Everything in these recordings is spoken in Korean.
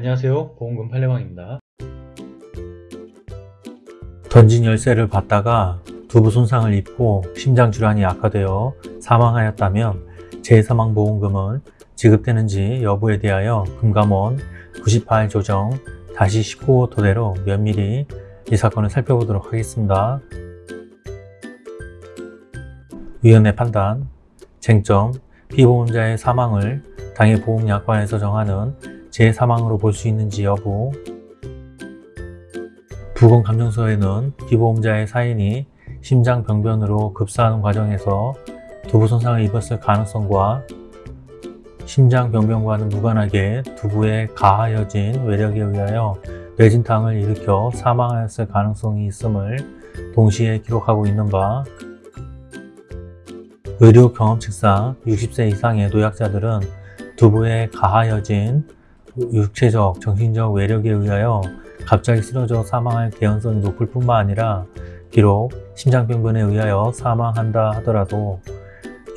안녕하세요 보험금 팔례방입니다 던진 열쇠를 받다가 두부 손상을 입고 심장질환이 악화되어 사망하였다면 재사망보험금은 지급되는지 여부에 대하여 금감원 98 조정 다시 19호 토대로 면밀히 이 사건을 살펴보도록 하겠습니다. 위원회 판단, 쟁점, 피보험자의 사망을 당해 보험약관에서 정하는 재사망으로 볼 수 있는지 여부. 부검감정서에는 피보험자의 사인이 심장병변으로 급사하는 과정에서 두부 손상을 입었을 가능성과 심장병변과는 무관하게 두부에 가하여진 외력에 의하여 뇌진탕을 일으켜 사망하였을 가능성이 있음을 동시에 기록하고 있는 바 의료 경험칙상 60세 이상의 노약자들은 두부에 가하여진 육체적, 정신적 외력에 의하여 갑자기 쓰러져 사망할 개연성이 높을 뿐만 아니라 비록 심장병변에 의하여 사망한다 하더라도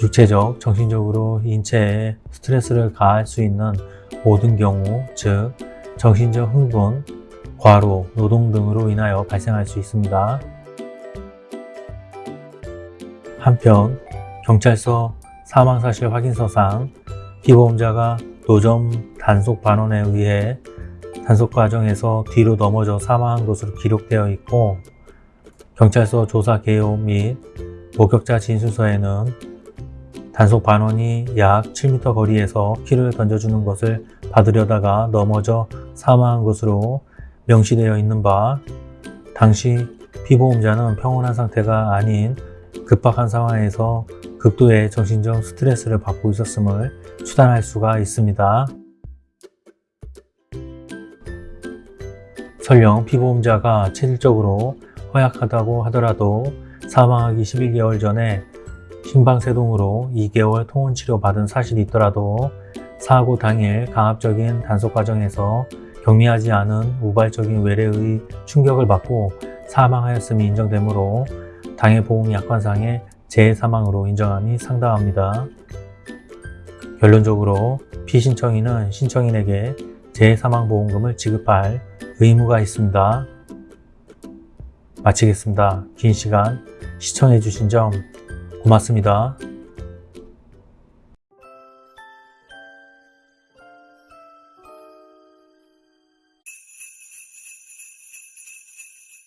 육체적, 정신적으로 인체에 스트레스를 가할 수 있는 모든 경우, 즉 정신적 흥분, 과로, 노동 등으로 인하여 발생할 수 있습니다. 한편 경찰서 사망사실 확인서상 피보험자가 노점 단속 반원에 의해 단속 과정에서 뒤로 넘어져 사망한 것으로 기록되어 있고 경찰서 조사 개요 및 목격자 진술서에는 단속 반원이 약 7m 거리에서 키를 던져주는 것을 받으려다가 넘어져 사망한 것으로 명시되어 있는 바 당시 피보험자는 평온한 상태가 아닌 급박한 상황에서 극도의 정신적 스트레스를 받고 있었음을 추단할 수가 있습니다. 설령 피보험자가 체질적으로 허약하다고 하더라도 사망하기 11개월 전에 심방세동으로 2개월 통원치료 받은 사실이 있더라도 사고 당일 강압적인 단속 과정에서 경미하지 않은 우발적인 외래의 충격을 받고 사망하였음이 인정되므로 당해 보험 약관상의 재사망으로 인정함이 상당합니다. 결론적으로 피신청인은 신청인에게 재사망보험금을 지급할 의무가 있습니다. 마치겠습니다. 긴 시간 시청해주신 점 고맙습니다.